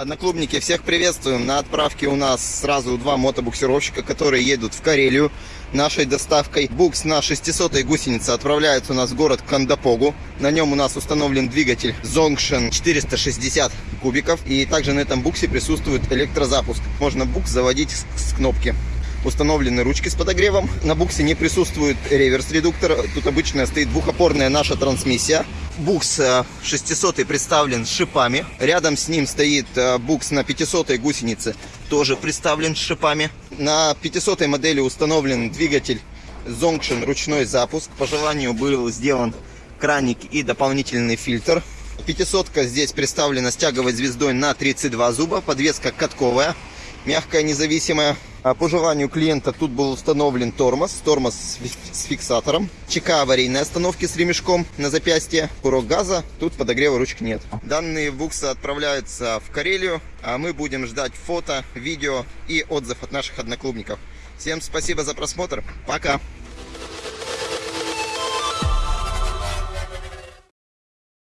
Одноклубники, всех приветствуем. На отправке у нас сразу два мотобуксировщика, которые едут в Карелию нашей доставкой. Букс на 600 гусенице отправляется у нас в город Кандапогу. На нем у нас установлен двигатель Zongshen 460 кубиков. И также на этом буксе присутствует электрозапуск. Можно букс заводить с, кнопки. Установлены ручки с подогревом. На буксе не присутствует реверс-редуктор. Тут обычная стоит двухопорная наша трансмиссия. Букс 600 представлен шипами. Рядом с ним стоит букс на 500 гусенице, тоже представлен шипами. На 500 модели установлен двигатель Zongshen ручной запуск. По желанию был сделан краник и дополнительный фильтр. 500 здесь представлена с тяговой звездой на 32 зуба. Подвеска катковая, мягкая, независимая. А по желанию клиента тут был установлен тормоз, тормоз с фиксатором, ЧК аварийной остановки с ремешком на запястье, курок газа, тут подогрева ручек нет. Данные буксы отправляются в Карелию, а мы будем ждать фото, видео и отзыв от наших одноклубников. Всем спасибо за просмотр, пока!